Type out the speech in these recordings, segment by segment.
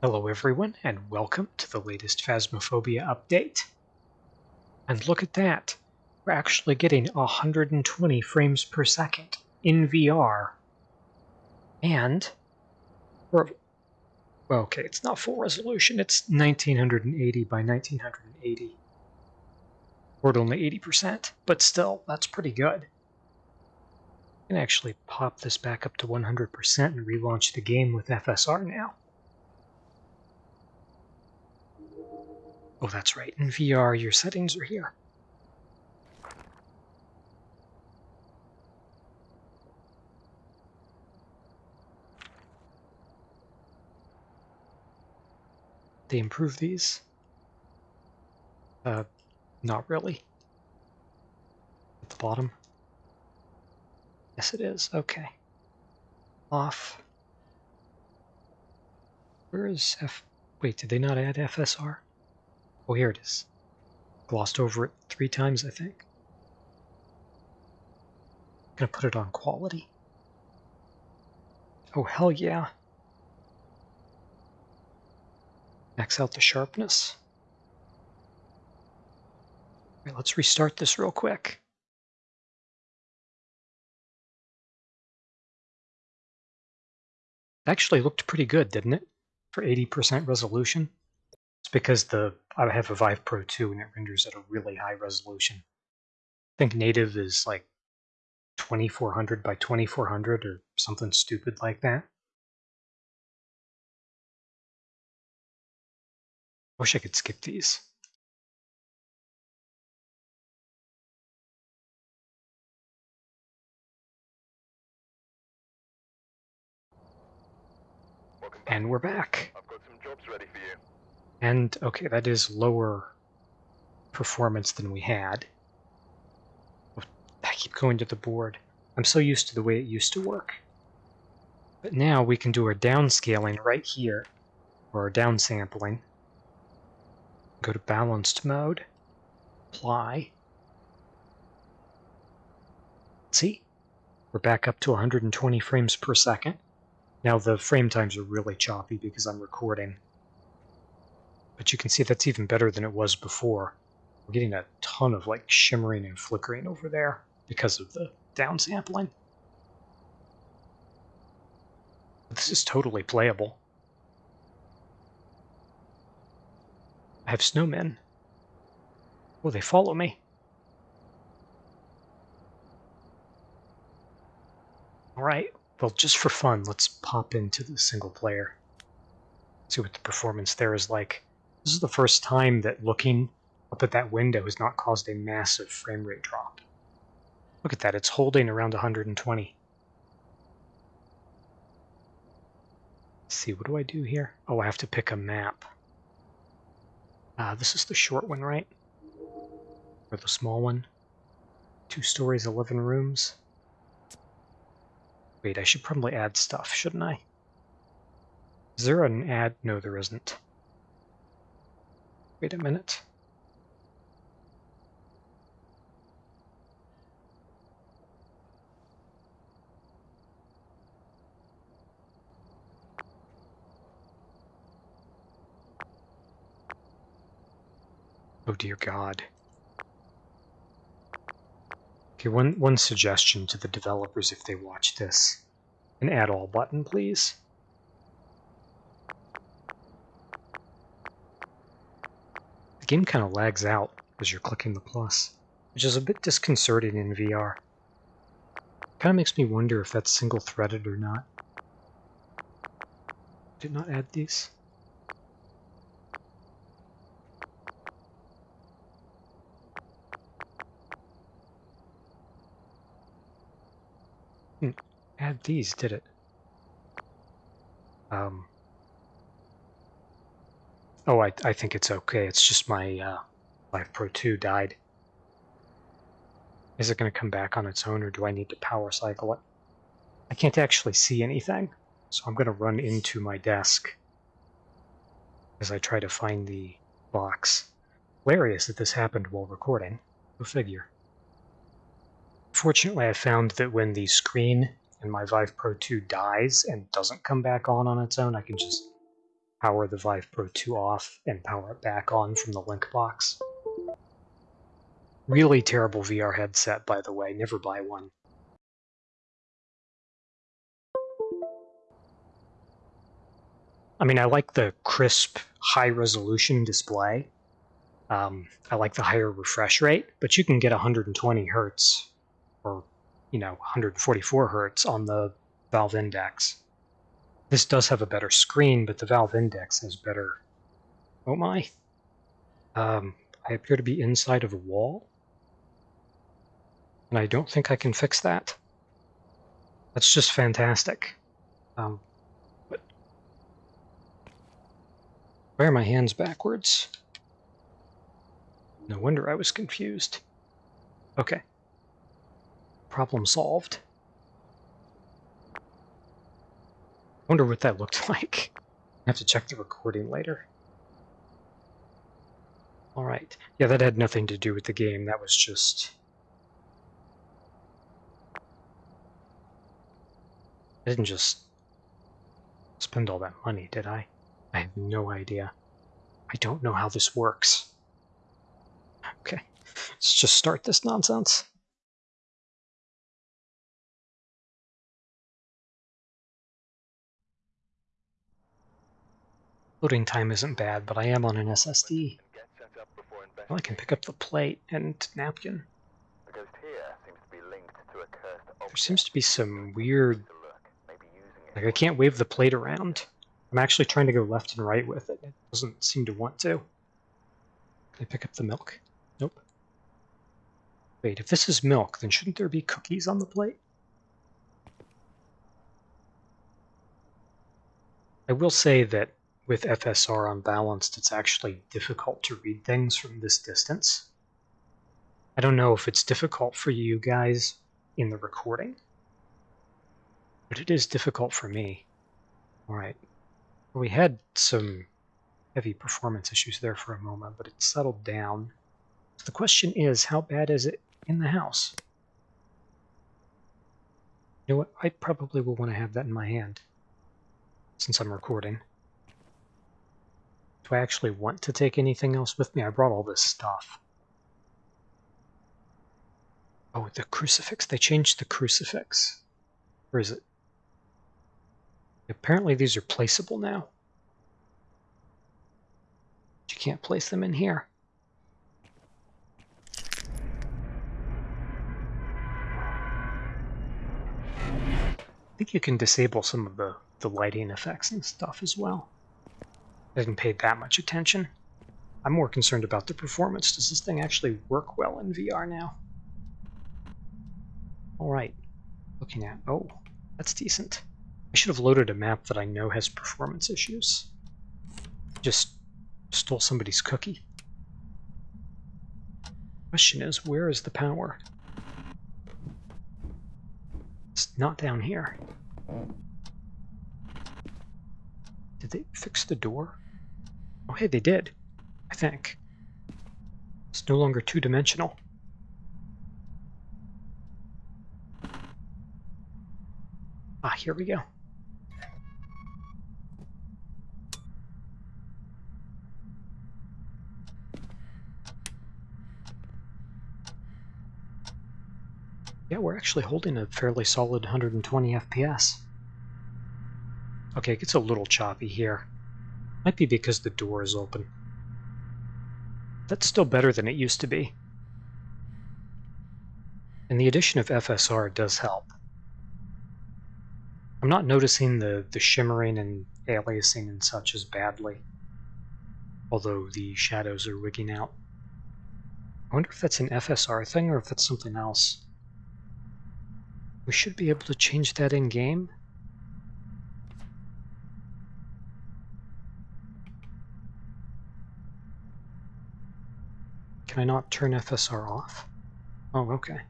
Hello everyone and welcome to the latest Phasmophobia update. And look at that, we're actually getting 120 frames per second in VR. And, we're, well okay, it's not full resolution, it's 1980 by 1980. Or only 80%, but still, that's pretty good. I can actually pop this back up to 100% and relaunch the game with FSR now. Oh, that's right. In VR, your settings are here. They improve these? Uh, not really. At the bottom? Yes, it is. Okay. Off. Where is F... Wait, did they not add FSR? Oh, here it is. Glossed over it three times, I think. Gonna put it on quality. Oh, hell yeah. Max out the sharpness. Right, let's restart this real quick. It actually looked pretty good, didn't it? For 80% resolution. It's because the I have a Vive Pro 2 and it renders at a really high resolution. I think native is like 2400 by 2400 or something stupid like that. Wish I could skip these. And we're back. I've got some jobs ready for you. And, okay, that is lower performance than we had. I keep going to the board. I'm so used to the way it used to work. But now we can do our downscaling right here, or our downsampling. Go to balanced mode, apply. See? We're back up to 120 frames per second. Now the frame times are really choppy because I'm recording but you can see that's even better than it was before. We're getting a ton of like shimmering and flickering over there because of the downsampling. This is totally playable. I have snowmen. Oh, they follow me. Alright, well, just for fun, let's pop into the single player. See what the performance there is like. This is the first time that looking up at that window has not caused a massive frame rate drop. Look at that, it's holding around 120. Let's see, what do I do here? Oh, I have to pick a map. Uh, this is the short one, right? Or the small one? Two stories, 11 rooms. Wait, I should probably add stuff, shouldn't I? Is there an ad? No, there isn't. Wait a minute. Oh dear God. Okay, one, one suggestion to the developers if they watch this. An add all button, please. Game kind of lags out as you're clicking the plus, which is a bit disconcerting in VR. Kind of makes me wonder if that's single-threaded or not. Did not add these? Hmm, add these, did it? Um, Oh, I, I think it's okay. It's just my uh, Vive Pro 2 died. Is it going to come back on its own, or do I need to power cycle it? I can't actually see anything, so I'm going to run into my desk as I try to find the box. Hilarious that this happened while recording. Go figure. Fortunately, I found that when the screen in my Vive Pro 2 dies and doesn't come back on on its own, I can just power the Vive Pro 2 off and power it back on from the link box. Really terrible VR headset, by the way. Never buy one. I mean, I like the crisp, high-resolution display. Um, I like the higher refresh rate, but you can get 120 hertz or, you know, 144 hertz on the Valve Index. This does have a better screen, but the Valve Index has better... Oh my! Um, I appear to be inside of a wall. And I don't think I can fix that. That's just fantastic. Um, but why are my hands backwards? No wonder I was confused. Okay. Problem solved. Wonder what that looked like. I have to check the recording later. Alright. Yeah, that had nothing to do with the game. That was just... I didn't just spend all that money, did I? I have no idea. I don't know how this works. Okay, let's just start this nonsense. Loading time isn't bad, but I am on an SSD. Well, I can pick up the plate and napkin. There seems to be some weird... Like, I can't wave the plate around. I'm actually trying to go left and right with it. It doesn't seem to want to. Can I pick up the milk? Nope. Wait, if this is milk, then shouldn't there be cookies on the plate? I will say that with FSR unbalanced, it's actually difficult to read things from this distance. I don't know if it's difficult for you guys in the recording, but it is difficult for me. All right. We had some heavy performance issues there for a moment, but it settled down. So the question is, how bad is it in the house? You know what? I probably will want to have that in my hand since I'm recording. Do I actually want to take anything else with me? I brought all this stuff. Oh, the crucifix. They changed the crucifix. Where is it? Apparently these are placeable now. But you can't place them in here. I think you can disable some of the, the lighting effects and stuff as well. I didn't pay that much attention. I'm more concerned about the performance. Does this thing actually work well in VR now? Alright, looking at, oh, that's decent. I should have loaded a map that I know has performance issues. Just stole somebody's cookie. Question is, where is the power? It's not down here. Did they fix the door? Oh, hey, they did. I think. It's no longer two-dimensional. Ah, here we go. Yeah, we're actually holding a fairly solid 120 FPS. Okay, it gets a little choppy here. Might be because the door is open. That's still better than it used to be. And the addition of FSR does help. I'm not noticing the, the shimmering and aliasing and such as badly, although the shadows are wigging out. I wonder if that's an FSR thing or if that's something else. We should be able to change that in-game. Can I not turn FSR off? Oh, okay.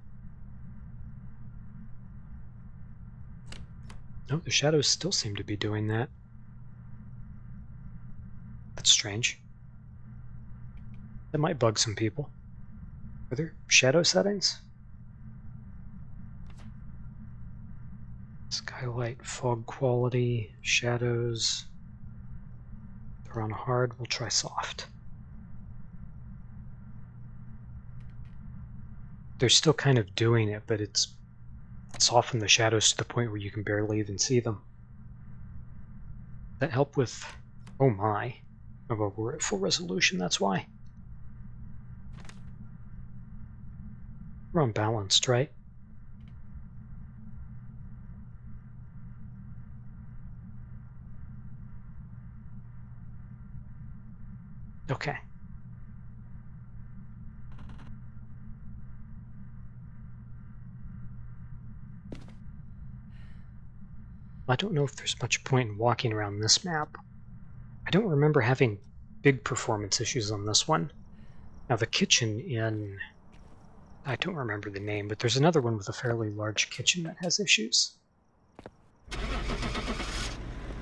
No, the shadows still seem to be doing that. That's strange. That might bug some people. Are there shadow settings? Skylight, fog quality, shadows. They're on hard, we'll try soft. They're still kind of doing it, but it's it's softened the shadows to the point where you can barely even see them. That help with... Oh my. Oh, well, we're at full resolution, that's why. We're unbalanced, right? Okay. I don't know if there's much point in walking around this map. I don't remember having big performance issues on this one. Now the kitchen in... I don't remember the name, but there's another one with a fairly large kitchen that has issues. So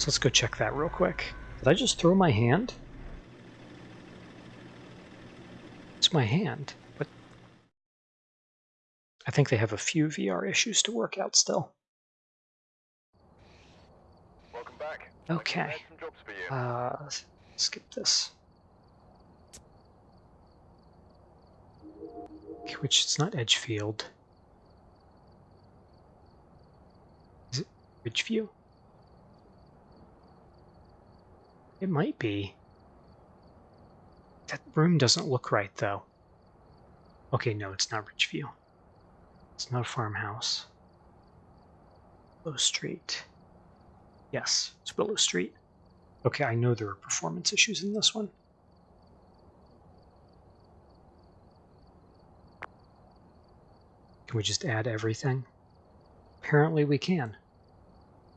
let's go check that real quick. Did I just throw my hand? It's my hand, but I think they have a few VR issues to work out still. Welcome back. Okay. Uh, skip this. Okay, which it's not Edgefield. Is it Ridgeview? It might be. That room doesn't look right, though. Okay, no, it's not Ridgeview. It's not a farmhouse. Low Street. Yes, it's Willow Street. Okay, I know there are performance issues in this one. Can we just add everything? Apparently we can.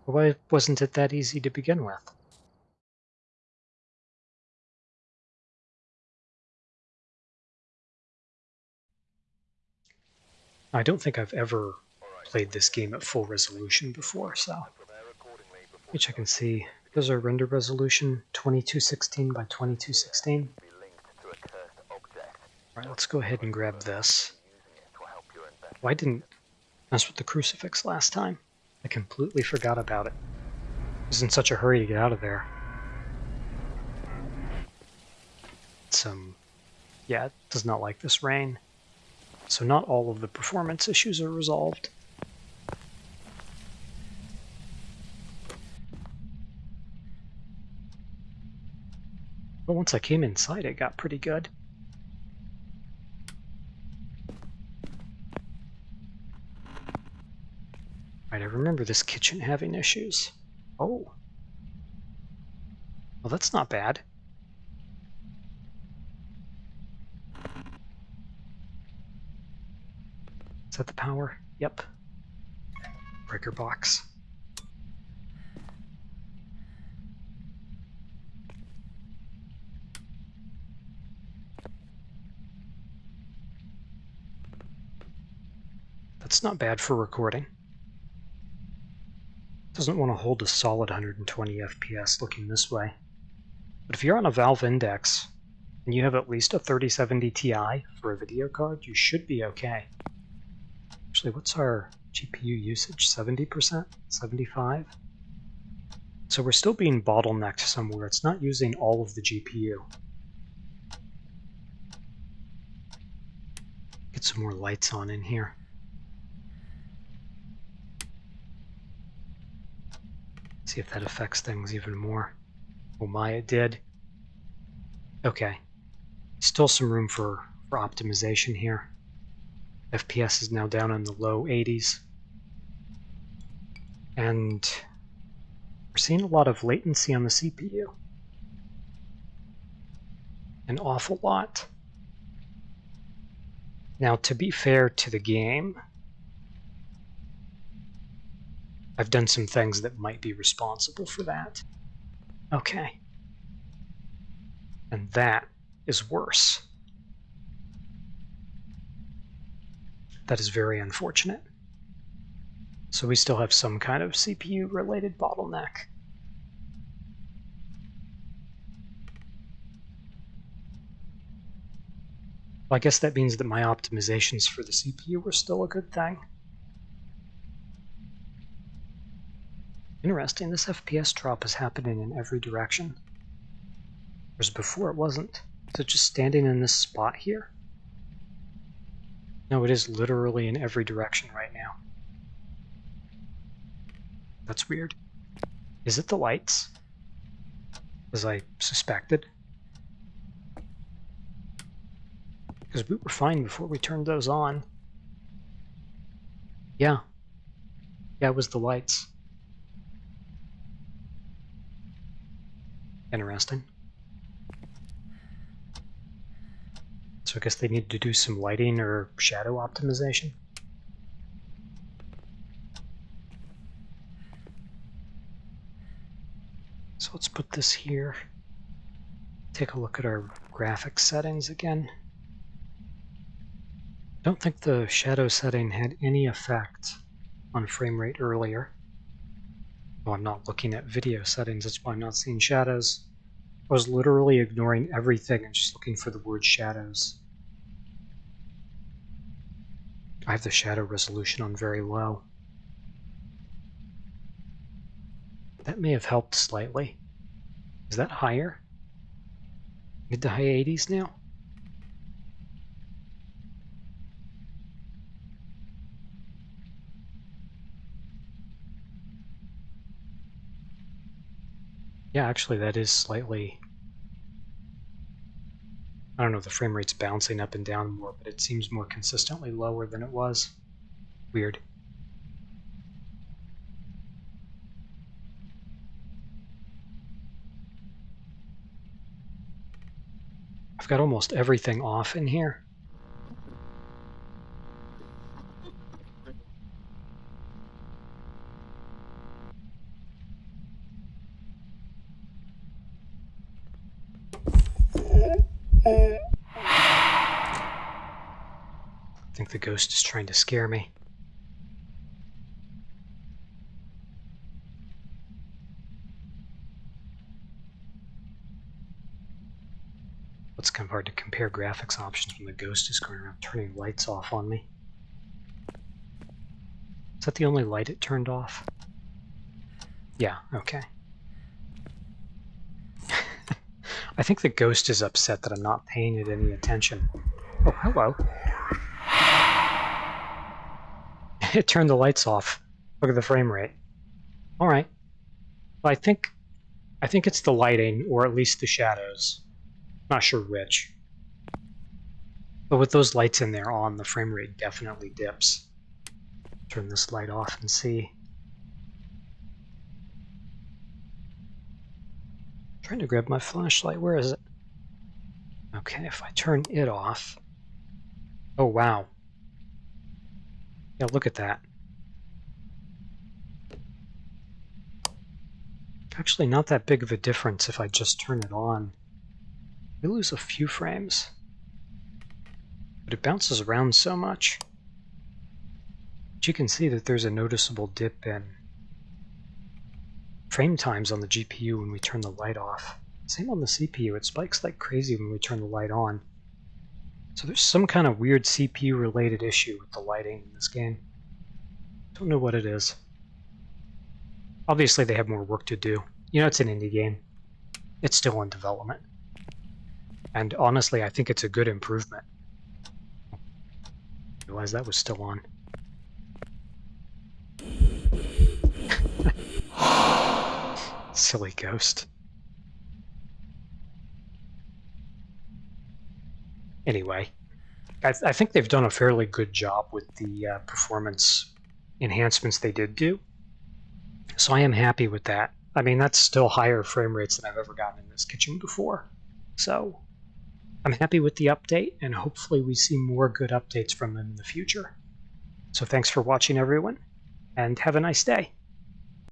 Why wasn't it that easy to begin with? I don't think I've ever played this game at full resolution before, so let I can see. There's our render resolution 2216 by 2216. Alright, let's go ahead and grab this. Why didn't mess with the crucifix last time? I completely forgot about it. I was in such a hurry to get out of there. Some, yeah, does not like this rain. So not all of the performance issues are resolved. But once I came inside, it got pretty good. Right, I remember this kitchen having issues. Oh. Well, that's not bad. Is that the power? Yep. Breaker box. That's not bad for recording. Doesn't want to hold a solid 120 FPS looking this way. But if you're on a Valve Index, and you have at least a 3070 Ti for a video card, you should be okay. Actually, what's our GPU usage? 70%? 75? So we're still being bottlenecked somewhere. It's not using all of the GPU. Get some more lights on in here. See if that affects things even more. Oh my, it did. Okay. Still some room for, for optimization here. FPS is now down in the low 80s. And we're seeing a lot of latency on the CPU. An awful lot. Now, to be fair to the game, I've done some things that might be responsible for that. Okay. And that is worse. That is very unfortunate. So we still have some kind of CPU-related bottleneck. Well, I guess that means that my optimizations for the CPU were still a good thing. Interesting, this FPS drop is happening in every direction. Whereas before it wasn't. It just standing in this spot here? No, it is literally in every direction right now. That's weird. Is it the lights? As I suspected. Because we were fine before we turned those on. Yeah. Yeah, it was the lights. Interesting. So I guess they need to do some lighting or shadow optimization. So let's put this here. Take a look at our graphics settings again. I don't think the shadow setting had any effect on frame rate earlier. I'm not looking at video settings, that's why I'm not seeing shadows. I was literally ignoring everything and just looking for the word shadows. I have the shadow resolution on very low. That may have helped slightly. Is that higher? Mid to high 80s now? Yeah, actually that is slightly... I don't know if the frame rate's bouncing up and down more, but it seems more consistently lower than it was. Weird. I've got almost everything off in here. I think the ghost is trying to scare me. It's kind of hard to compare graphics options when the ghost is going around turning lights off on me. Is that the only light it turned off? Yeah, okay. I think the ghost is upset that I'm not paying it any attention. Oh, hello. it turned the lights off. Look at the frame rate. Alright. Well, I think I think it's the lighting, or at least the shadows. Not sure which. But with those lights in there on, the frame rate definitely dips. Turn this light off and see. Trying to grab my flashlight. Where is it? Okay, if I turn it off. Oh, wow. Yeah, look at that. Actually, not that big of a difference if I just turn it on. We lose a few frames. But it bounces around so much. But you can see that there's a noticeable dip in frame times on the GPU when we turn the light off. Same on the CPU, it spikes like crazy when we turn the light on. So there's some kind of weird CPU related issue with the lighting in this game. Don't know what it is. Obviously they have more work to do. You know, it's an indie game. It's still in development. And honestly, I think it's a good improvement. Realize that was still on. Silly ghost. Anyway, I, I, think they've done a fairly good job with the uh, performance enhancements they did do. So I am happy with that. I mean, that's still higher frame rates than I've ever gotten in this kitchen before. So I'm happy with the update, and hopefully we see more good updates from them in the future. So thanks for watching, everyone, and have a nice day.